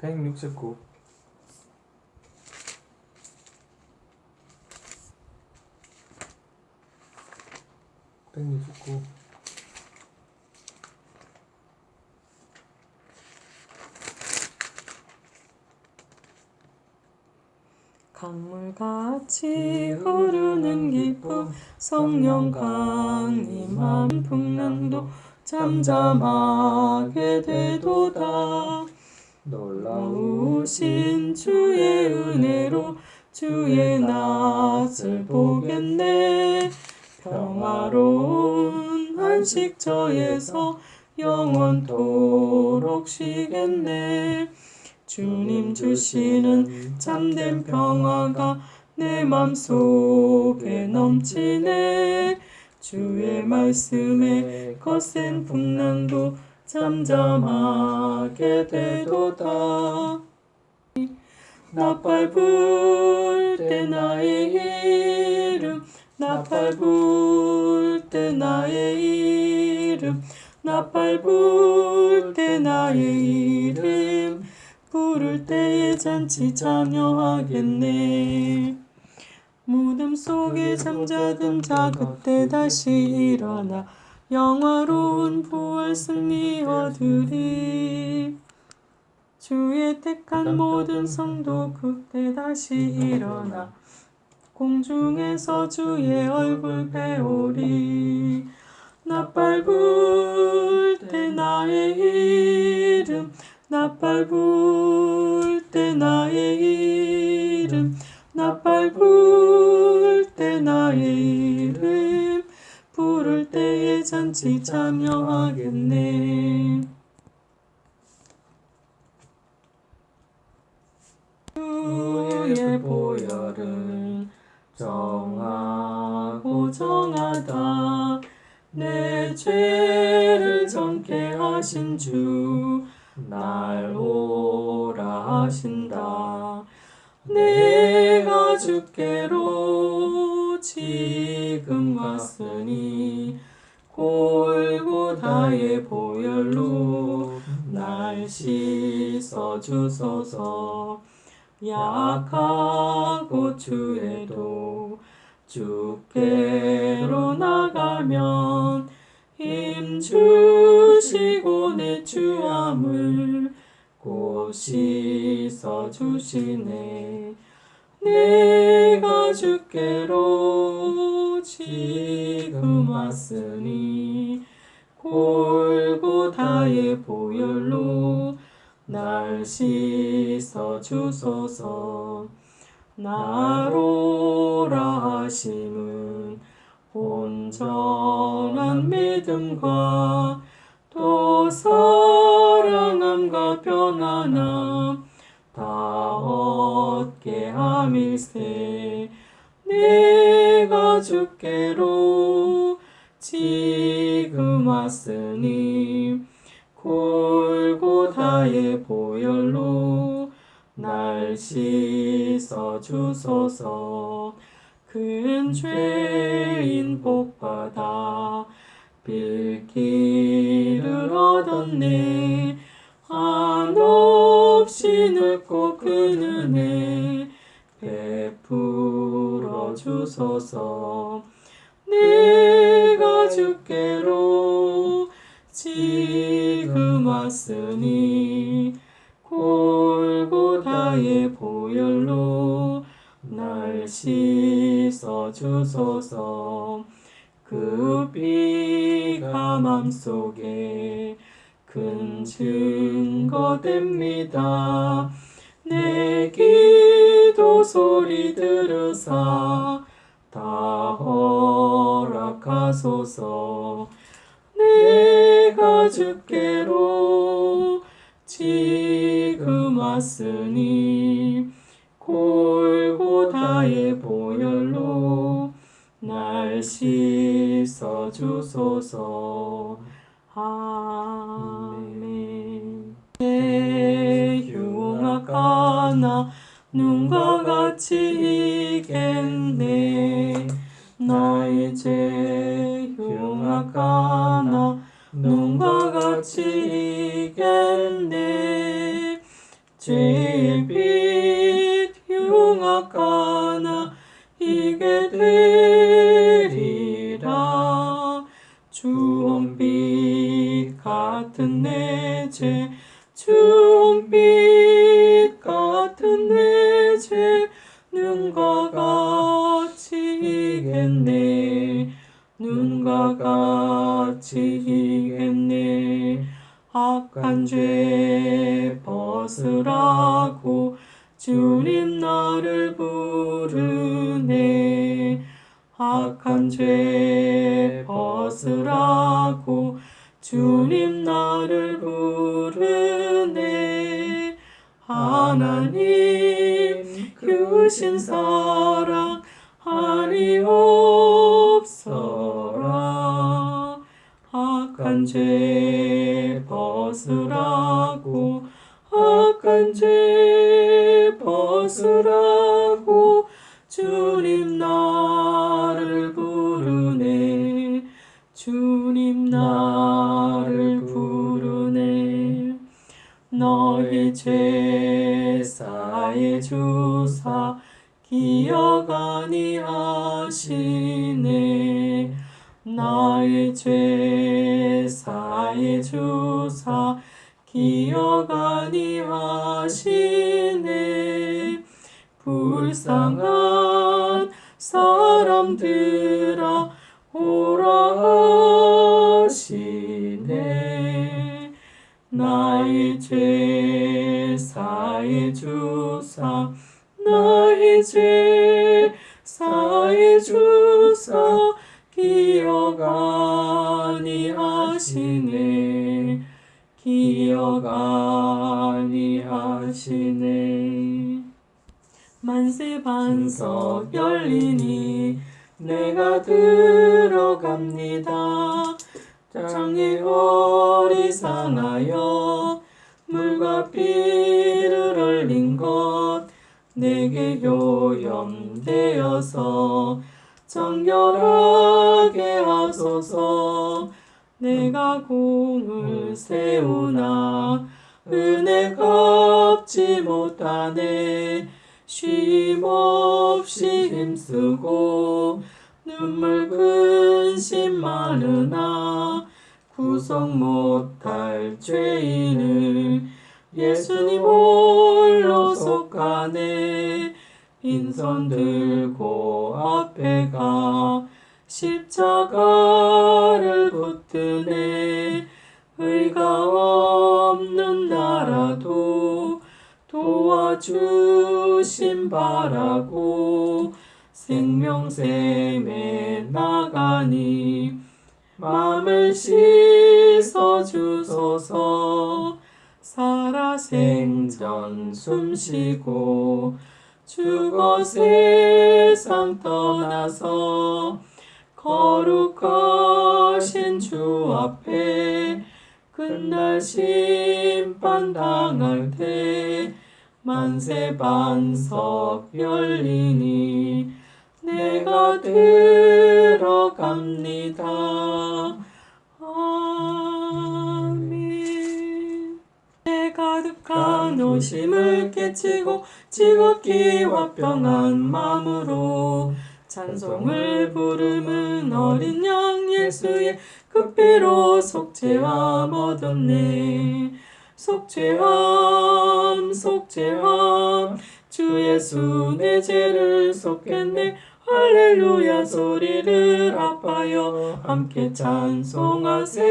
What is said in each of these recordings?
169 169 강물같이 흐르는 기쁨 성령 강림한 풍랑도 잠잠하게 되도다 놀라우신 주의 은혜로 주의 낯을 보겠네. 평화로운 안식처에서 영원토록 쉬겠네. 주님 주시는 참된 평화가 내 맘속에 넘치네. 주의 말씀에 거센 풍랑도 잠잠하게 되도다 나팔 불 때 나의 이름 나팔 불 때 나의 이름 나팔 불 때 나의 이름 부를 때에 잔치 참여하겠네. 무덤 속에 잠자던 자 그때 다시 일어나 영화로운 부활 승리 얻으리. 주의 택한 모든 성도 그때 다시 일어나 공중에서 주의 얼굴 배우리. 나팔 불때 나의 이름 나팔 불때 나의 이름 나팔 불때 나의 이름 때에 잔치 참여하겠네. 주의 보혈은 정하고 정하다. 내 죄를 정케 하신 주 날 오라 하신다. 내가 주께로 지금 왔으니 골고다의 보혈로 날 씻어 주소서. 약하고 주에도 주께로 나가면 힘 주시고 내 주함을 곧 씻어 주시네 내가 주께로 지금 왔으니 골고다의 보혈로 날 씻어 주소서. 나로라 하심은 온전한 믿음과 또 사랑함과 편안함 다 얻게 함일세. 내가 주께로 지금 왔으니 골고다의 보혈로 날 씻어 주소서. 큰 죄인 복받아 빌기를 얻었네. 한 없이 넓고 큰 은혜 베풀어 주소서. 내가 주께로 지금 왔으니 골고다의 보혈로 날 씻어 주소서. 그 비가 맘속에 큰 증거 됩니다. 내 기도 소리 들으사 다 허락하소서. 내가 주께로 지금 왔으니 골고다의 보혈로 날 씻어 주소서 아멘. 내 흉악하나 눈과 같이 이겠네. 나의 죄 흉악하나 눈과 같이 이겠네. 죄의 빛 흉악하나 이게 되리라. 주홍빛 같은 내죄 주홍빛 같은 내죄 눈과 같이 이겠네. 눈과 같이 이겠네. 악한 죄 벗으라고 주님 나를 부르네. 악한 죄 벗으라고 주님 나를 부르네. 하나님 크신 사랑 아니 없어라. 악한 죄 벗으라고 악한 죄 벗으라고 주님 나 사해 주사 기억 아니하시네. 나의 죄 사해 주사 기억 아니하시네. 불쌍한 사람들아 오라 하시네 나의 죄 사해 주사 나의 죄 사해 주사 기억 아니하시네. 기억 아니하시네. 만세 반석 열리니 내가 들어갑니다 장애 어리상하여 물과 피를 흘린 것 내게 요염되어서 정결하게 하소서. 내가 공을 세우나 은혜 갚지 못하네. 쉼없이 힘쓰고 눈물 근심 많으나 구속 못할 죄인을 예수님 홀로 속하네 빈손 들고 앞에 가 십자가를 붙드네 의가 없는 나라도 도와주심 바라고 생명샘에 나가니 마음을 씻어 주소서. 살아 생전 숨쉬고 죽어 세상 떠나서 거룩하신 주 앞에 그날 심판 당할 때 만세 반석 열리니 내가 들어갑니다. 오심을 깨치고 지극히 화평한 마음으로 찬송을 부르는 어린 양 예수의 그 피로 속죄함 얻었네. 속죄함 속죄함. 주 예수 내 죄를 속겠네 할렐루야 소리를 아파요. 함께 찬송하세.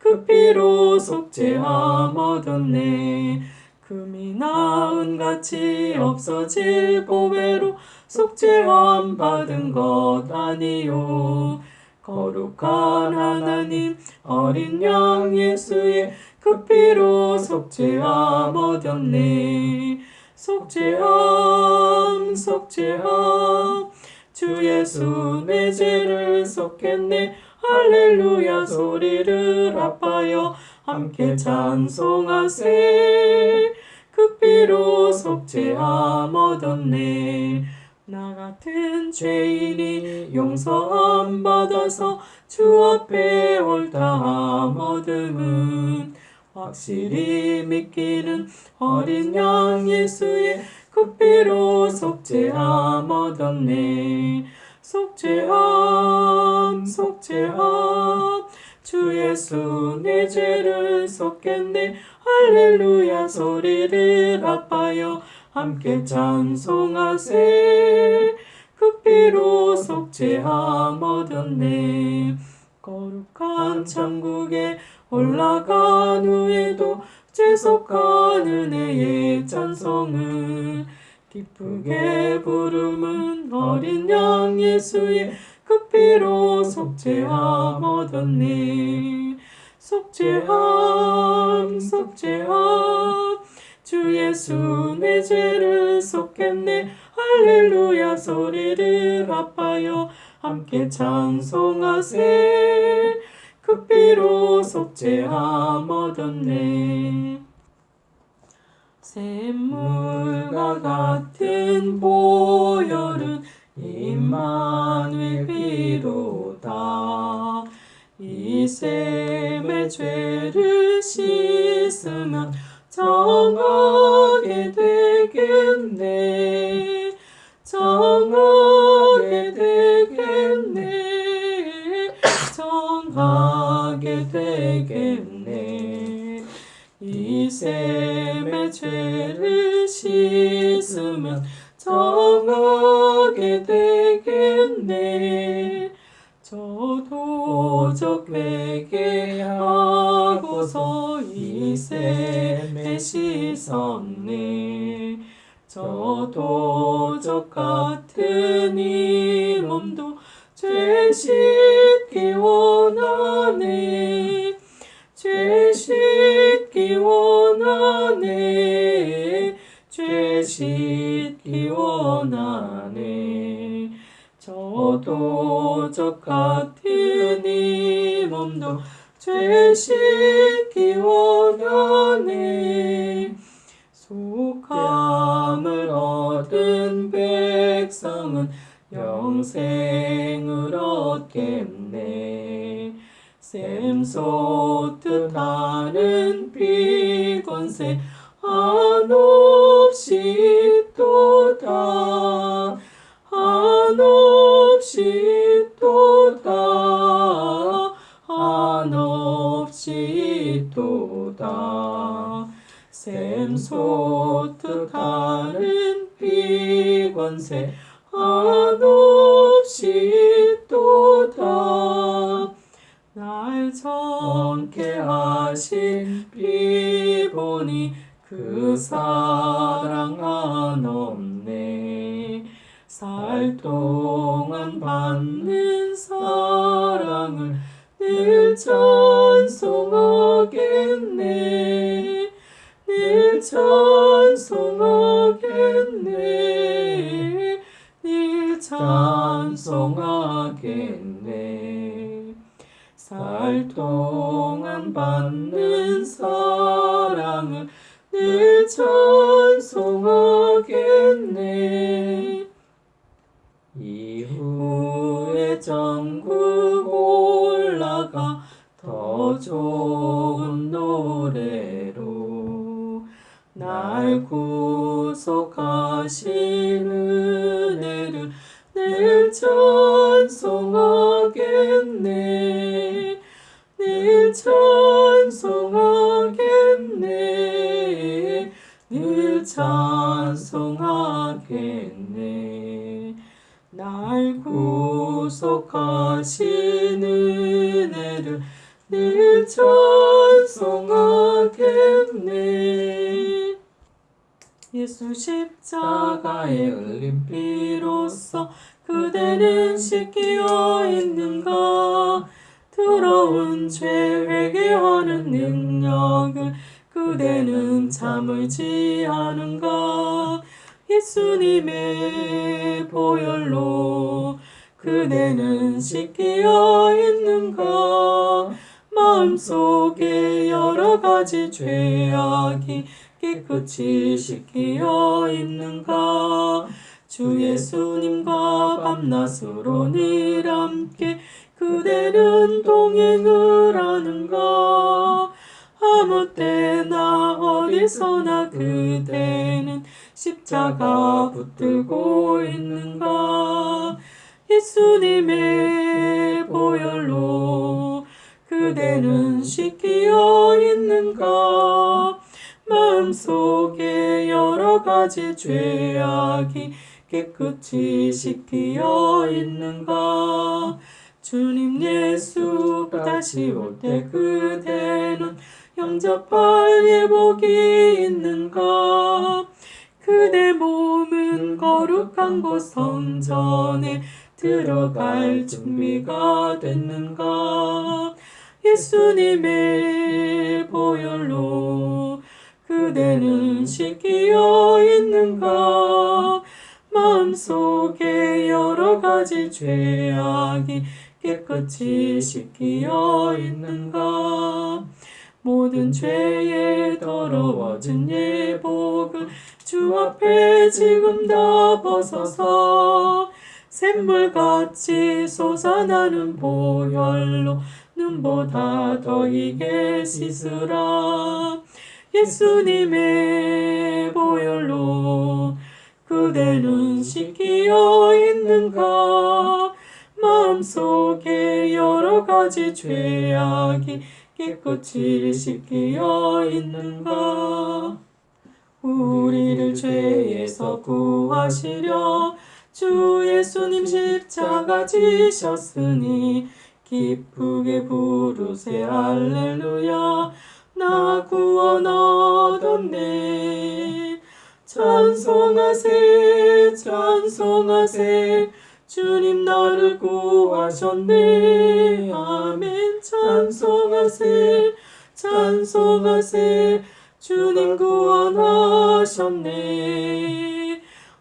그 피로 속죄함 얻었네. 금이 나은 같이 없어질 보배로 속죄함 받은 것 아니요. 거룩한 하나님 어린 양 예수의 그 피로 속죄함 얻었네 속죄함 속죄함. 주 예수 내 죄를 속겠네. 할렐루야 소리를 아파요. 함께 찬송하세. 그 피로 속죄함 얻었네. 나 같은 죄인이 용서함 받아서 주 앞에 옳다함 얻음은 확실히 믿기는 어린 양 예수의 그 피로 속죄함 얻었네. 속죄함 속죄함. 주 예수 내 죄를 속겠네. 할렐루야 소리를 아파요. 함께 찬송하세. 그 피로 속죄함 얻었네. 거룩한 천국에 올라간 후에도 죄속한 은혜의 찬송을 기쁘게 부름은 어린 양 예수의 그 피로 속죄함 얻었네 속죄함 속죄함. 주 예수 내 죄를 속겠네. 할렐루야 소리를 아파요. 함께 찬송하세 그 피로 속죄함 얻었네. 샘물과 같은 보혈은 임마누엘 피로다. 이 샘의 죄를 씻으면 정하게 되겠네 이 샘의 죄를 씻으면 정하게 되겠네. 저도 적 회개하고서 이 샘에 씻었네. 저도 적 같은 이 몸도 죄 씻기 원하네 원하네. 죄 씻기 원하네. 저 도 적 같은 이 몸도 죄 씻기 원하네. 속함을 얻은 백성은 영생을 얻겠네 샘솟듯 하는 비권세 한없이 또다 한없이 또다 한없이 또다 샘솟듯 하는 비권세 한없이 또다 날 정케 하신 비보니 그 사랑 한없네. 살 동안 받는 사랑을 늘 찬송하겠네. 늘 찬송하겠네. 늘 찬송하겠네 살 동안 받는 사랑을 늘 찬송하겠네. 이후에 전국 올라가 더 좋은 노래로 날 구속하신 은혜를 늘 찬송하겠네 찬송하겠네. 날 구속하신 은혜를 늘 찬송하겠네. 예수 십자가에 흘린 피로써 그대는 씻기어 있는가? 더러운 죄 회개하는 능력을 그대는 참을지 않은가 예수님의 보혈로 그대는 씻기어 있는가 마음속에 여러 가지 죄악이 깨끗이 씻기어 있는가 주 예수님과 밤낮으로 늘 함께 그대는 동행을 하는가 아무 때나 어디서나 그대는 십자가 붙들고 있는가? 예수님의 보혈로 그대는 씻기어 있는가? 마음속에 여러 가지 죄악이 깨끗이 씻기어 있는가? 주님 예수 다시 올 때 그대는 영접할 예복이 있는가 그대 몸은 거룩한 곳 성전에 들어갈 준비가 됐는가 예수님의 보혈로 그대는 씻기어 있는가 마음속에 여러 가지 죄악이 깨끗이 씻기어 있는가 모든 죄에 더러워진 예복을 주 앞에 지금 다 벗어서 샘물같이 솟아나는 보혈로 눈보다 더 이게 씻으라. 예수님의 보혈로 그대는 씻기어 있는가? 마음속에 여러 가지 죄악이 깨끗이 씻기어 있는가 우리를 죄에서 구하시려 주 예수님 십자가 지셨으니 기쁘게 부르세. 할렐루야. 나 구원 얻었네. 찬송하세 찬송하세 주님 나를 구하셨네. 아멘. 찬송하세 찬송하세 주님 구원하셨네.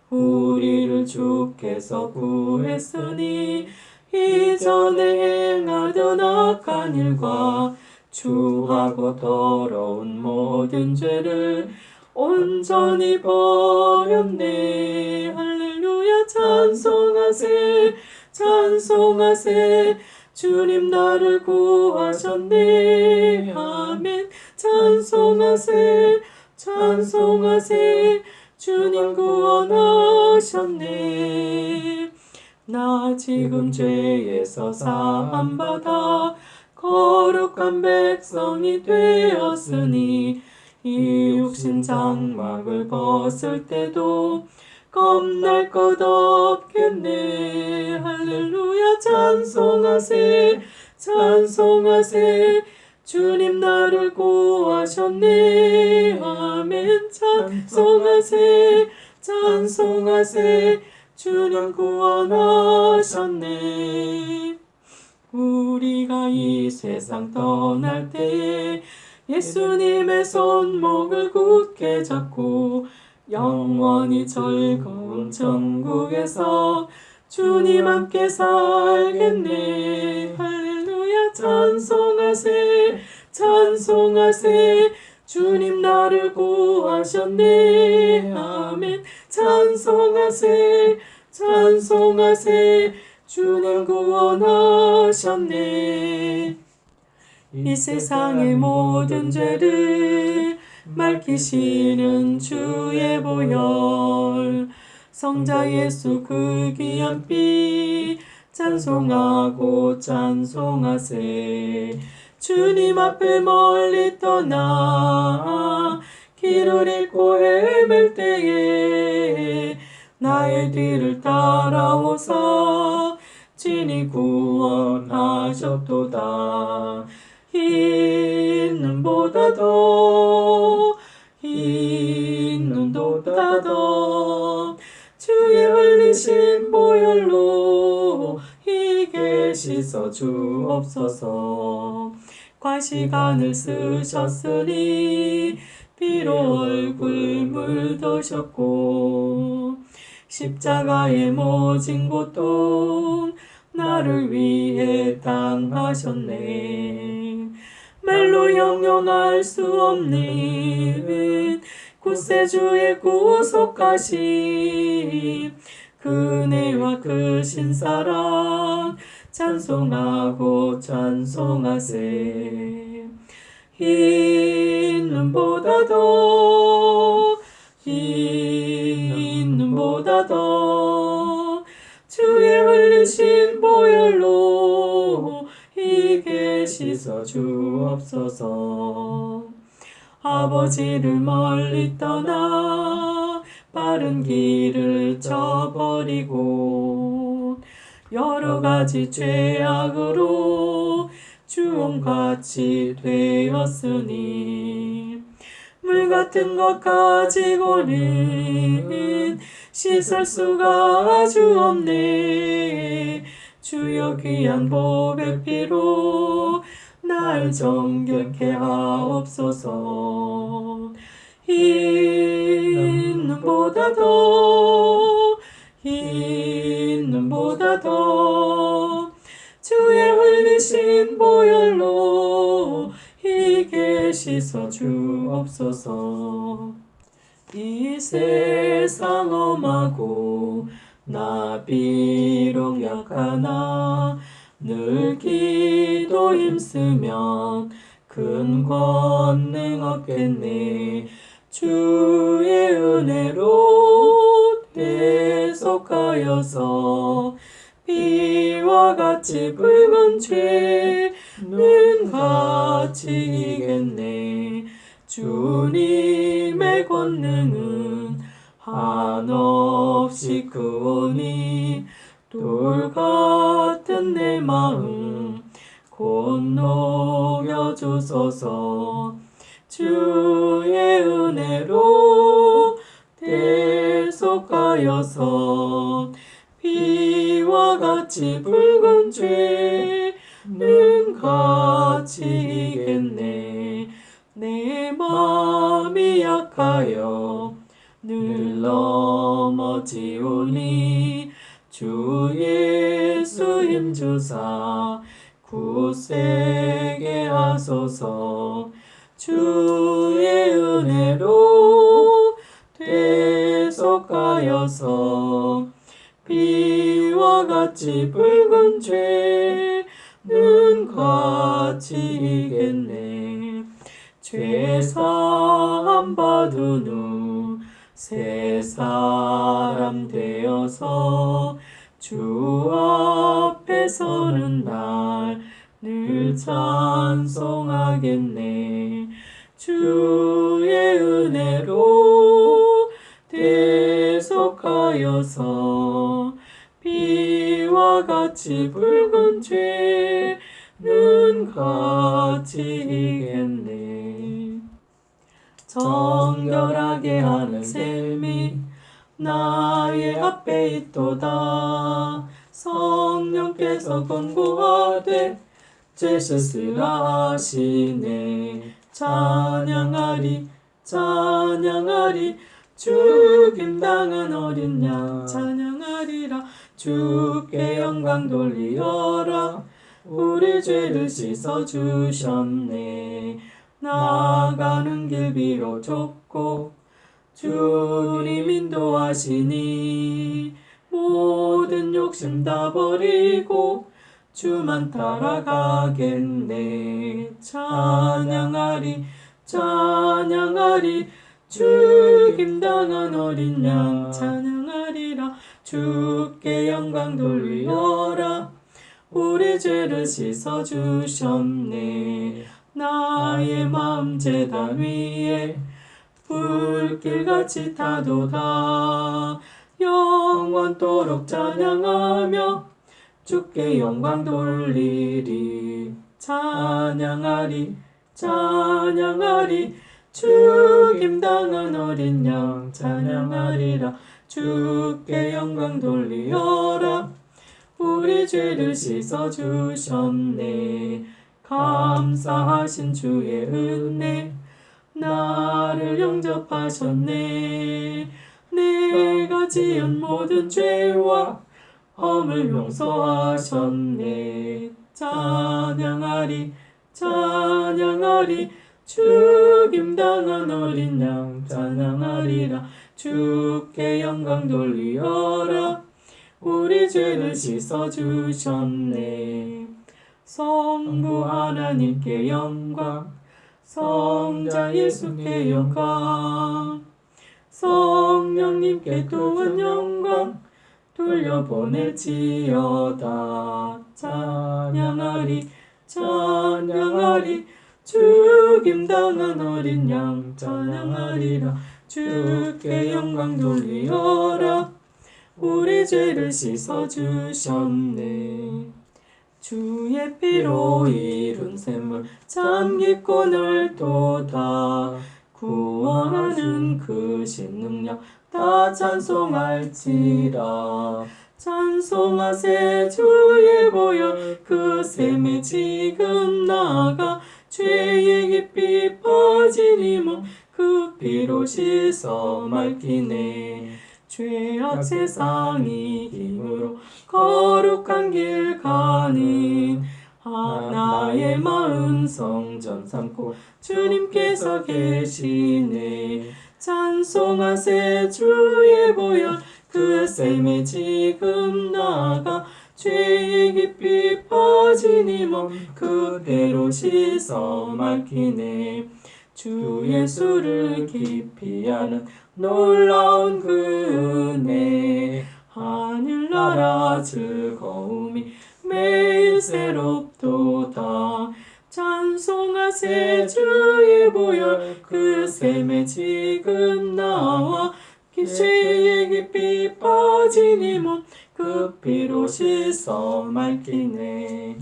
우리를 주께서 구했으니 이전에 행하던 악한 일과 주하고 더러운 모든 죄를 온전히 버렸네 할렐루야 찬송하세 찬송하세. 주님 나를 구하셨네. 아멘. 찬송하세 찬송하세. 주님 구원하셨네. 나 지금 죄에서 사함받아 거룩한 백성이 되었으니 이 육신 장막을 벗을 때도 겁날 것 없겠네. 할렐루야 찬송하세. 찬송하세. 주님 나를 구하셨네. 아멘. 찬송하세. 찬송하세. 주님 구원하셨네. 우리가 이 세상 떠날 때에 예수님의 손목을 굳게 잡고 영원히 즐거운 천국에서 주님 함께 살겠네. 할렐루야. 찬송하세 찬송하세 주님 나를 구하셨네. 아멘. 찬송하세 찬송하세 주님 구원하셨네. 이 세상의 모든 죄를 밝히시는 주의 보혈. 성자 예수 그 귀한 피 찬송하고 찬송하세. 주님 앞에 멀리 떠나 길을 잃고 헤맬 때에 나의 뒤를 따라오사 진이 구원하셨도다 흰 눈보다도 흰 눈보다도 주의 흘리신 보혈로 희게 씻어 주옵소서. 과시간을 쓰셨으니 비로 얼굴 물드셨고 십자가에 모진 고통 나를 위해 당하셨네 말로 형용할 수 없는 구세주의 구속하심. 그네와 그 신사랑 찬송하고 찬송하세. 흰 눈보다 더, 흰 눈보다 더, 주의 흘리신 보혈로 이게 씻어 주옵소서. 아버지를 멀리 떠나 빠른 길을 저버리고 여러 가지 죄악으로 주홍같이 되었으니 물 같은 것 가지고는 씻을 수가 아주 없네 주여 귀한 보배 피로 날 정결케 하옵소서 흰 눈보다 더, 흰 눈보다 더, 주의 흘리신 보혈로 희게 씻어 주옵소서. 이 세상 엄하고 나 비록 약하나 늘 기도 힘쓰면 큰 권능 얻겠네. 주의 은혜로 대속하여서 비와 같이 붉은 죄는 같이 이겠네. 주님의 권능은 한없이 크오니 돌 같은 내 마음 곧 녹여주소서. 주의 은혜로 대속하여서 비와 같이 붉은 죄는 같이 이겠네. 내 마음이 약하여 늘 넘어지오니 주 예수 힘주사 굳세게 하소서. 주의 은혜로 대속하여서 비와 같이 붉은 죄는 같이 이겠네. 죄사함 받은 후 새 사람 되어서 주 앞에 서는 날 늘 찬송하겠네. 주의 은혜로 대속하여서 비와 같이 붉은 죄는 같이 이겠네 정결하게 하는 셈이 나의 앞에 있도다. 성령께서 권고하되 죄짓으라 하시네. 찬양하리 찬양하리. 죽임당한 어린 양 찬양하리라. 주께 영광 돌리어라. 우리 죄를 씻어주셨네 나가는 길 비로 좁고 주님 인도하시니 모든 욕심 다 버리고 주만 따라가겠네. 찬양하리 찬양하리. 죽임당한 어린 양 찬양하리라. 주께 영광 돌리어라. 우리 죄를 씻어주셨네 나의 마음 제단 위에 불길같이 타도다. 영원토록 찬양하며 주께 영광 돌리리. 찬양하리 찬양하리. 죽임당한 어린 양 찬양하리라. 주께 영광 돌리어라. 우리 죄를 씻어주셨네 감사하신 주의 은혜. 나를 영접하셨네. 내가 지은 모든 죄와 허물 용서하셨네. 찬양하리 찬양하리. 죽임당한 어린 양 찬양하리라. 주께 영광 돌리어라. 우리 죄를 씻어주셨네 성부 하나님께 영광 성자 예수께 영광 성령님께 또한 영광 돌려보낼지어다. 찬양하리 찬양하리. 죽임당한 어린 양 찬양하리라. 주께 영광 돌리어라. 우리 죄를 씻어주셨네 주의 피로 이룬 샘물 참 깊고 넓도다 구원하는 그 신 능력 다 찬송할지라. 찬송하세 주의 보혈 그 샘에 지금 나가 죄의 깊이 빠진 이몸그 피로 씻어 맑기네 죄악 세상이 힘으로 거룩한 길 가는 하나의 마음 성전 삼고 주님께서 계시네. 찬송하세 주의 보혈 그 샘에 지금 나가 죄의 깊이 빠진 이몸 그대로 씻어 맑히네 주 예수를 깊이 아는 놀라운 그 은혜 하늘나라 즐거움이 매일 새롭도다. 찬송하세 주의 보혈 그 샘에 지금 나와. 죄의 깊이 빠진 이몸그 피로 씻어 맑히네.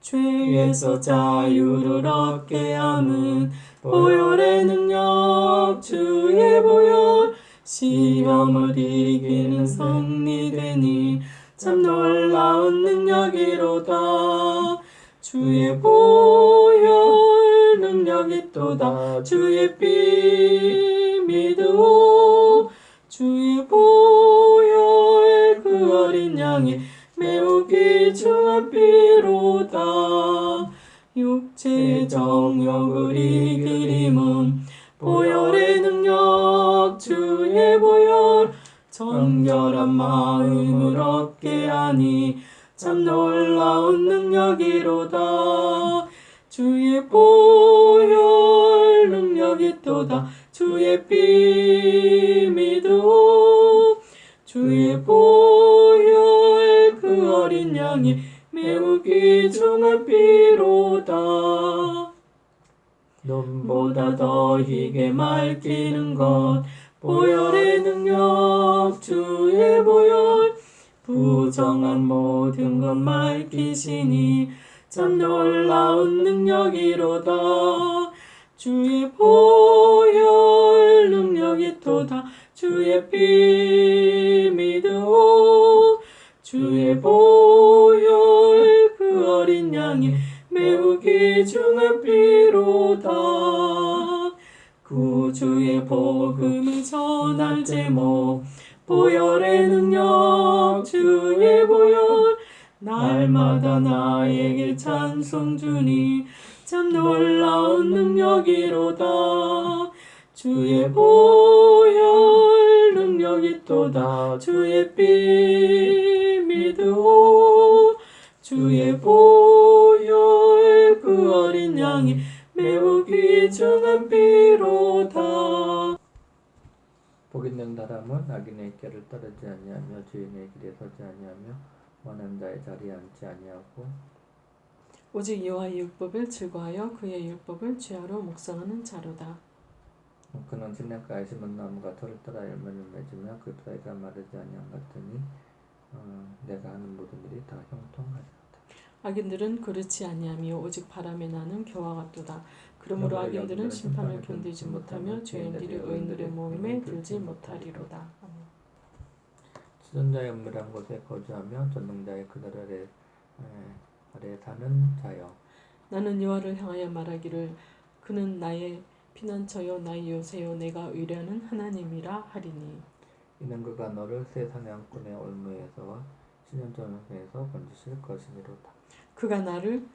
죄에서 자유를 얻게 함은 보혈의 능력 주의 보혈 시험을 이기는 승리되니 참 놀라운 능력이로다. 주의 보혈 능력이 또다. 주의 피 믿으오. 주의 보혈 그 어린 양이 매우 귀중한 피로다 육체 정욕을 이기림은 보혈의 능력 주의 보혈. 정결한 마음을 얻게 하니 참 놀라운 능력이로다. 주의 보혈 능력이 또다. 주의 피 믿으오 주의 보혈 그 어린 양이 매우 귀중한 피로다. 눈보다 더 희게 맑히는 것 보혈의 능력 주의 보혈. 부정한 모든 것 맑히시니 참 놀라운 능력이로다. 주의 보혈 능력이 또다. 주의 피 믿으오 주의 보혈 그 어린 양이 매우 귀중한 피로다. 구주의 복음을 전할 제목. 보혈의 능력 주의 보혈. 날마다 나에게 찬송 주니 참 놀라운 능력이로다. 주의 보혈 능력이 또다. 주의 피 믿으오 주의 보혈 그 어린 양이 매우 귀중한 피로다. 복 있는 사람은 악인의 길을 따르지 아니하며 주인의 길에 서지 아니하며 원한 자의 자리에 앉지 아니하고 오직 여호와의 율법을 즐거하여 그의 율법을 죄하러 묵상하는 자로다 그는 시냇가에 심은 나무가 털을 따라 열매를 맺으며 그 사이가 마르지 아니한 같으니 어, 내가 하는 모든 일이 다 형통하리로다. 악인들은 그렇지 아니하며 오직 바람에 나는 겨와 같도다 그러므로 악인들은 심판을 견디지 못하며 죄인들이 의인들의 모임에 들지 못하리로다. 지존자의 은밀한 곳에 거주하며 전능자의 그들 아래, 에, 아래 사는 자여 나는 여호와를 향하여 말하기를 그는 나의 나의 요새요 내가 의뢰하는 하나님이라 하리니. 이는 그가 너를 새 사냥꾼의 올무에서와 신현전에서 건지실 것이니로다. 그가 나를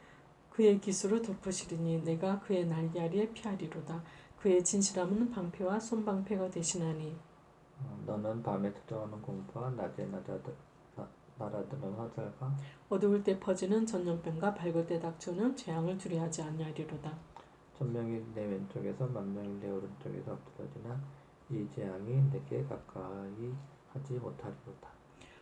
그의 기수로 덮으시리니 내가 그의 날개아리에 피하리로다. 그의 진실함은 방패와 손방패가 되시나니. 어, 너는 밤에 찾아오는 공포와 낮에 날아들, 나- 날아드는 화살과 어두울 때 퍼지는 전염병과 밝을 때 닥쳐오는 재앙을 두려하지 아니하리로다 천명이 내 왼쪽에서 만명이 내 오른쪽에서 엎드러지나 이 재앙이 내게 가까이 하지 못하리로다.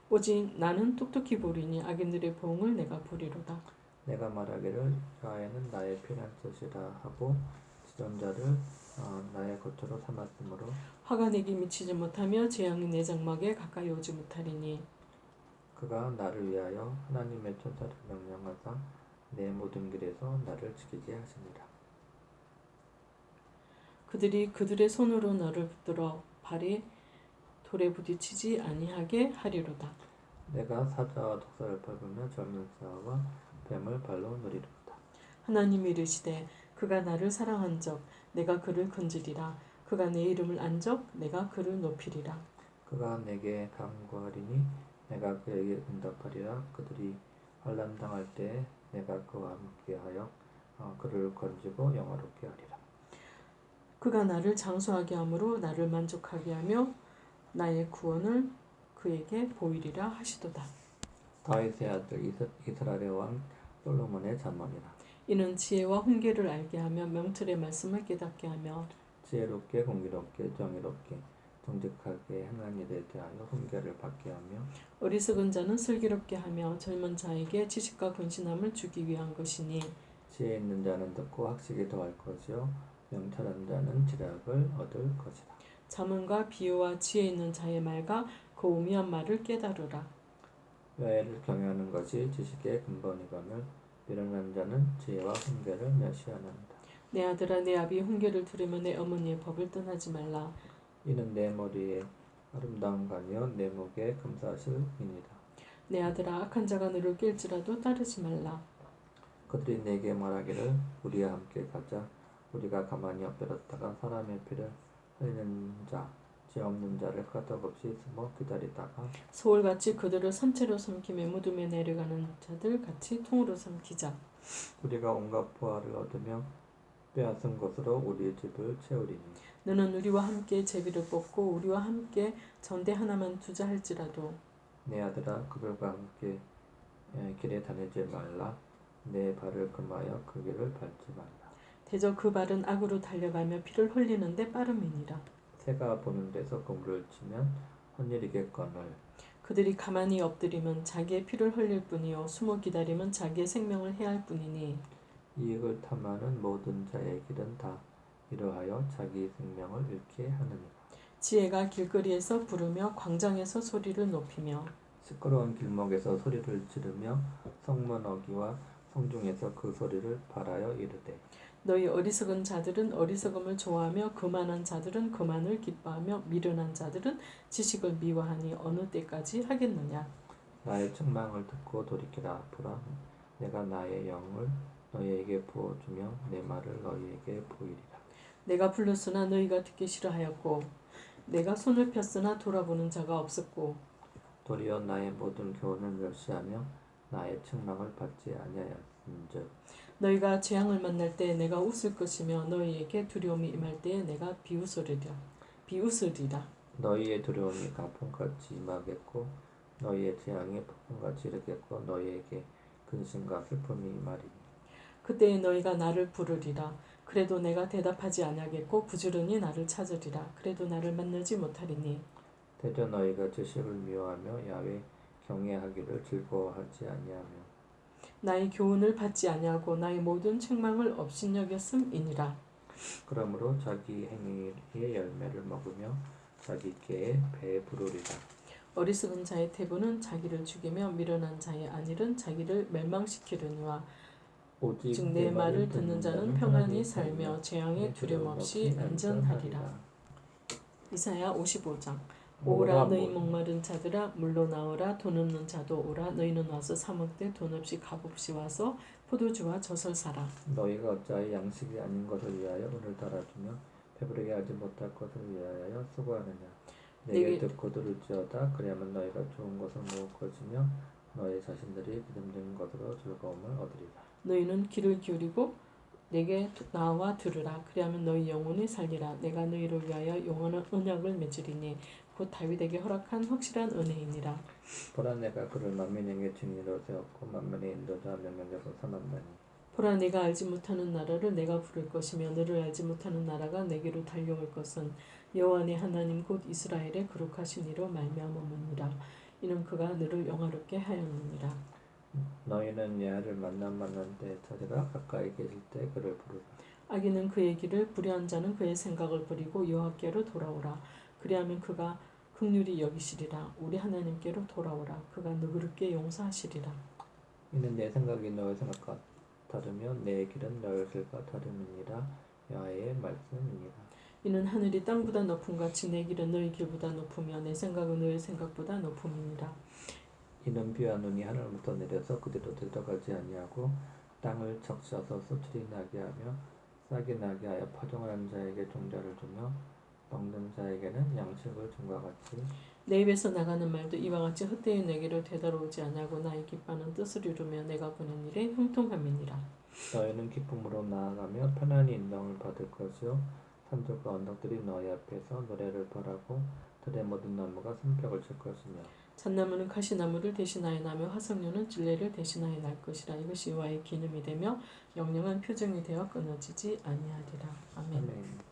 오직 나는 똑똑히 보리니 악인들의 보응을 내가 보리로다. 내가 말하기를 여호와는 나의 피난 것이라 하고 지존자를 어, 나의 거처로 삼았으므로 화가 내게 미치지 못하며 재앙이 내 장막에 가까이 오지 못하리니 그가 나를 위하여 하나님의 천사를 명령하사 내 모든 길에서 나를 지키게 하시니라. 그들이 그들의 손으로 너를 붙들어 발이 돌에 부딪히지 아니하게 하리로다. 내가 사자와 독사를 밟으며 젊은 자와 뱀을 발로 누리로다. 하나님이 이르시되 그가 나를 사랑한 적 내가 그를 건지리라 그가 내 이름을 안 적 내가 그를 높이리라 그가 내게 간구하리니 내가 그에게 응답하리라. 그들이 환난 당할 때 내가 그와 함께하여 어, 그를 건지고 영화롭게 하리라. 그가 나를 장수하게 하므로 나를 만족하게 하며 나의 구원을 그에게 보이리라 하시도다 다윗의 아들 이스- 이스라엘의 왕 솔로몬의 잠언이라. 이는 지혜와 훈계를 알게 하며 명철의 말씀을 깨닫게 하며 지혜롭게 공의롭게 정의롭게 정직하게 행한 일에 대하여 훈계를 받게 하며 어리석은 자는 슬기롭게 하며 젊은 자에게 지식과 근신함을 주기 위한 것이니 지혜 있는 자는 듣고 학식이 더할 것이요 명철한 자는 지략을 얻을 것이다. 자문과 비유와 지혜 있는 자의 말과 그 오미한 말을 깨달으라 여애를 경외하는 것이 지식의 근본이거늘 미련한 자는 지혜와 훈계를 멸시하는다. 내 아들아 내 아비 훈계를 들으며 내 어머니의 법을 떠나지 말라 이는 내 머리에 아름다운 관이요 내 목에 금사실이니라. 내 아들아 악한 자가 너를 깰지라도 따르지 말라 그들이 내게 말하기를 우리와 함께 가자. 우리가 가만히 엎드렸다가 사람의 피를 흘리는 자, 죄 없는 자를 까닭없이 숨어 기다리다가 소울같이 그들을 선체로 삼키며 무덤에 내려가는 자들 같이 통으로 삼키자. 우리가 온갖 보화를 얻으며 빼앗은 것으로 우리의 집을 채우리니. 너는 우리와 함께 제비를 뽑고 우리와 함께 전대 하나만 두자 할지라도 내 아들아 그들과 함께 에, 길에 다니지 말라. 내 발을 금하여 그 길을 밟지 말라 대저 그 발은 악으로 달려가며 피를 흘리는데 빠름이니라. 새가 보는 데서 그물을 치면 헛일이겠거늘. 그들이 가만히 엎드리면 자기의 피를 흘릴 뿐이요 숨어 기다리면 자기의 생명을 해할 뿐이니. 이익을 탐하는 모든 자의 길은 다 이러하여 자기 생명을 잃게 하느니라. 지혜가 길거리에서 부르며 광장에서 소리를 높이며 시끄러운 길목에서 소리를 지르며 성문 어기와 성중에서 그 소리를 발하여 이르되 너희 어리석은 자들은 어리석음을 좋아하며 거만한 자들은 거만을 기뻐하며 미련한 자들은 지식을 미워하니 어느 때까지 하겠느냐? 나의 책망을 듣고 돌이키라. 보라 내가 나의 영을 너희에게 부어주며 내 말을 너희에게 보이리라. 내가 불렀으나 너희가 듣기 싫어하였고 내가 손을 폈으나 돌아보는 자가 없었고 도리어 나의 모든 교훈을 멸시하며 나의 책망을 받지 아니하였은즉 너희가 재앙을 만날 때 내가 웃을 것이며 너희에게 두려움이 임할 때에 내가 비웃으리라. 비웃으리라. 너희의 두려움이 가풍같이 임하겠고 너희의 재앙이 폭풍같이 이르겠고 너희에게 근심과 슬픔이 임하리니. 그때에 너희가 나를 부르리라. 그래도 내가 대답하지 아니하겠고 부지런히 나를 찾으리라. 그래도 나를 만나지 못하리니. 대저 너희가 지식을 미워하며 야외 경외하기를 즐거워하지 아니하며 나의 교훈을 받지 아니하고 나의 모든 책망을 업신여겼음이니라. 그러므로 자기 행위의 열매를 먹으며 자기 깨에 배에 부르리라. 어리석은 자의 태도는 자기를 죽이며 미련한 자의 안일은 자기를 멸망시키려니와 오직 즉내 말을 듣는 자는 평안히 살며 재앙에 두려움 없이 안전하리라. 이사야 55장 오라 너희 목마른 자들아 물로 나오라 돈 없는 자도 오라. 너희는 와서 사 먹되 돈 없이 값 없이 와서 포도주와 젖을 사라. 너희가 어찌하여 양식이 아닌 것을 위하여 오늘 달아주며 배부르게 하지 못할 것을 위하여 수고하느냐? 내게 내게- 듣고 들을지어다. 그리하면 너희가 좋은 것을 먹을 것이며 너희 자신들이 믿음진 것으로 즐거움을 얻으리라. 너희는 귀를 기울이고 내게 나와 들으라. 그리하면 너희 영혼이 살리라. 내가 너희를 위하여 영원한 언약을 맺으리니 곧 다윗에게 허락한 확실한 은혜이니라. 보라 내가 그를 만민에게 증인으로 세웠고 만민의 인도자 명령자로 삼았나니. 보라 내가 알지 못하는 나라를 내가 부를 것이며 너를 알지 못하는 나라가 내게로 달려올 것은 여호와 내 하나님 곧 이스라엘의 거룩하신 이로 말미암음이니라. 이는 그가 너를 영화롭게 하였느니라. 너희는 야를 만나 만난 때 찾으라 가까이 계실 때 그를 부르라. 악인은 그의 길을 불의한 자는 그의 생각을 버리고 여호와께로 돌아오라 그리하면 그가 극률이 여기시리라. 우리 하나님께로 돌아오라. 그가 너그럽게 용서하시리라. 이는 내 생각이 너의 생각과 다르며 내 길은 너의 길과 다름이니라. 여호와의 말씀이니라. 이는 하늘이 땅보다 높음 같이 내 길은 너희 길보다 높으며 내 생각은 너희 생각보다 높음이니라. 이는 비와 눈이 하늘부터 내려서 그대로 들어가지 아니하고 땅을 적셔서 소출이 나게 하며 싹이 나게 하여 파종하는 자에게 종자를 주며 먹는 자에게는 양식을 준과 같이 내 입에서 나가는 말도 이와 같이 헛되이 내게로 되돌아오지 아니하고 나의 기뻐하는 뜻을 이루며 내가 보낸 일에 형통함이니라 너희는 기쁨으로 나아가며 편안히 인정을 받을 것이요 산들과 언덕들이 너희 앞에서 노래를 벌하고 들의 모든 나무가 손뼉을 칠 것이며 잣나무는 가시나무를 대신하여 나며 화석류는 진례를 대신하여 날 것이라 이것이 여호와의 기념이 되며 영영한 표정이 되어 끊어지지 아니하리라 아멘. 아멘.